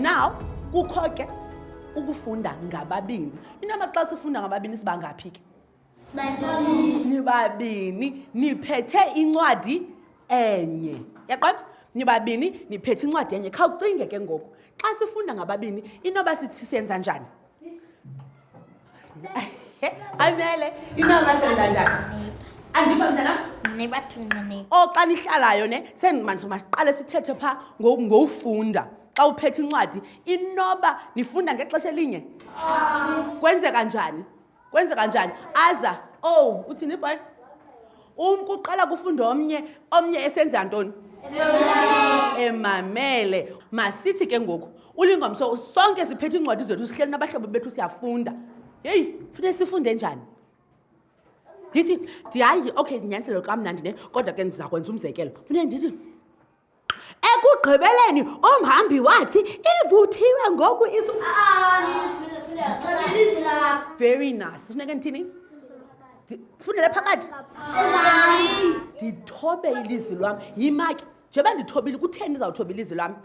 Now kukho ke ukufunda ngababini. Into amaxa sifunda ngababini siba ngaphi ke? Nibabini niphethe incwadi enye. Yaqonda? Nibabini niphethe incwadi enye. Khawucinge ke ngoku. Xa sifunda ngababini inoba sithi senza njani? ayimele inaba senza njani andiva mntanam o oh, xa nihlalayo ne sendimanzi uba siqale sithethe phaa ngowufunda xa uphethe incwadi inoba nifunda ngexesha elinye kwenzeka njani kwenzeka njani aza ow oh, uthini ibhayi umntu uqala kufunda omnye omnye esenza ntoni emamele masithi ke ngoku ulingomso sonke siphethe iincwadi zethu sihleli nabahlobo bethu siyafunda heyi funeke sifunde njani ndithi ndihayi okay ndinyaniselo kamnandi ne kodwa ke ndiza kwenza umzekelo funeke ndithi Ekugqibeleni umhambi wathi, Ivuthiwe ngoku isu. Very nice. Funeka ndithini? Ndifundele phakathi. Ndithobe ilizwi lwam. Yima ke. Njengoba ndithobile, kutheni ndizawuthoba ilizwi lwam?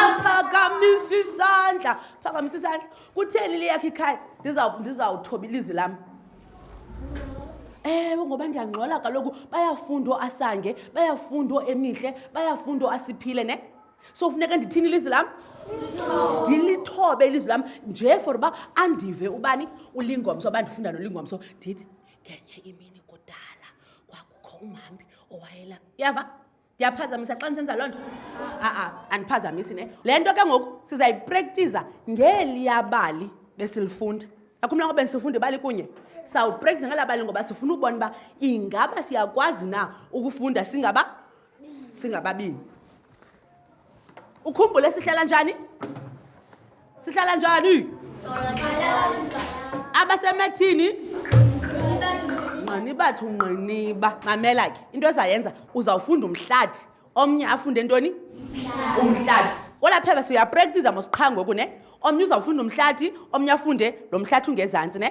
Aphakamisa isandla. Phakamisa isandla. Kutheni liyakhe ikhaya? Ndizawuthoba ilizwi lam. ewe ngoba ndiyangxola kaloku bayafunda oasange bayafunda oemihle bayafunda oasiphile ne so funeka ndithini ilizwi lam ndilithobe ilizwi lam nje for uba andive ubani ulingomso uba ndifunda nolingomso ndithi ngenye imini kudala kwakukho umhambi owayela yava ndiyaphazamisa xa ndisenza loo nto a-a andiphazamisi ne le nto ke ngoku sizayiprektiza ngeliya bali besilifunda akhumla ngoba ndisifunda ibali kunye sawuprektiza ngelaa bali ngoba sifuna ukubona uba ingaba siyakwazi na ukufunda singaba singababini ukhumbule sihlala njani sihlala njani abasemethini nqini bathu nqiniba mamela ke into ezayenza uzawufunda umhlathi omnye afunde ntoni umhlathi kolapheba siyapraktisa mosiqha ngoku ne omnye uzawufunda umhlathi omnye afunde lo mhlathi ungezantsi ne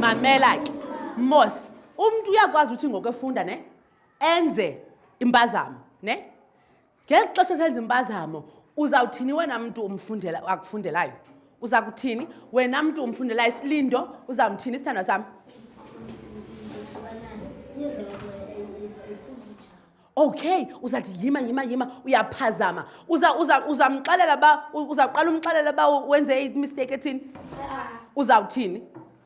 mamela ke mos umuntu uyakwazi ukuthi ngokwefunda ne enze impazamo ne ngeli xesha esenza impazamo uzawuthini wena mntu umfundela akufundelayo uza kuthini wena mntu umfundelayo isilindo uzamthini isithandwa sam okay uzathi yima yima yima uyaphazama uzamxelela uza uba uzawuqala umxelela uba wenze imisteyiki ethini uzawuthini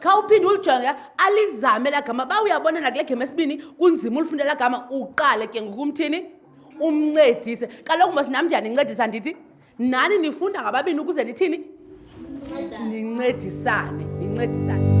khawuphinde ulijonge alizame la gama ba uyabona nakule gema esibini kunzima ulifunda la gama uqale ke ngokumthini umncedise kaloku mos nam ndiyanincedisa ndithi nani nifunda ngababini ukuze nithini nincedisane nincedisane